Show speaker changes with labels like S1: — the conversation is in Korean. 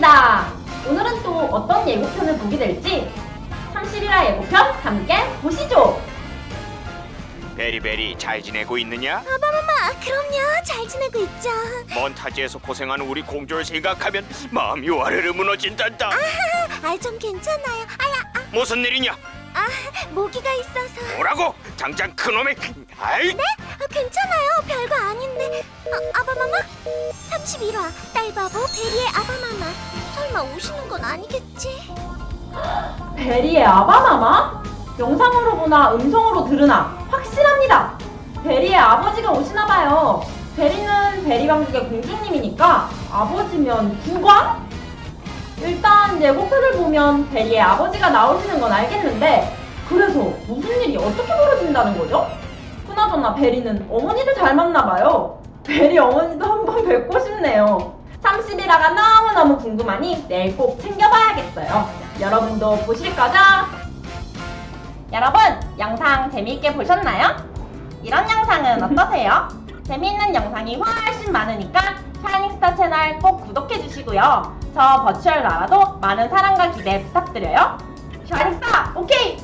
S1: 시간입니다. 오늘은 또 어떤 예고편을 보게 될지 30일화 예고편 함께 보시죠.
S2: 베리베리 잘 지내고 있느냐?
S3: 아바마마 그럼요 잘 지내고 있죠
S2: 먼 타지에서 고생하는 우리 공주를 생각하면 마음이 와르르 무너진단다
S3: 아좀 괜찮아요 아야 아,
S2: 무슨 일이냐?
S3: 아 모기가 있어서
S2: 뭐라고? 당장 그놈의 아이
S3: 네? 아, 괜찮아요 별거 아, 아바마마 31화 딸바보 베리의 아바마마 설마 오시는 건 아니겠지?
S1: 베리의 아바마마? 영상으로 보나 음성으로 들으나 확실합니다. 베리의 아버지가 오시나봐요. 베리는 베리 왕국의 공주님이니까 아버지면 국왕? 일단 예고편을 보면 베리의 아버지가 나오시는 건 알겠는데 그래서 무슨 일이 어떻게 벌어진다는 거죠? 그나저나 베리는 어머니를 잘 만나봐요. 베리 어머니도 한번 뵙고 싶네요. 30일화가 너무너무 궁금하니 내일 꼭 챙겨봐야겠어요. 여러분도 보실 거죠? 여러분, 영상 재미있게 보셨나요? 이런 영상은 어떠세요? 재미있는 영상이 훨씬 많으니까 샤이닝스타 채널 꼭 구독해주시고요. 저 버추얼 나라도 많은 사랑과 기대 부탁드려요. 샤이닝스타, 오케이!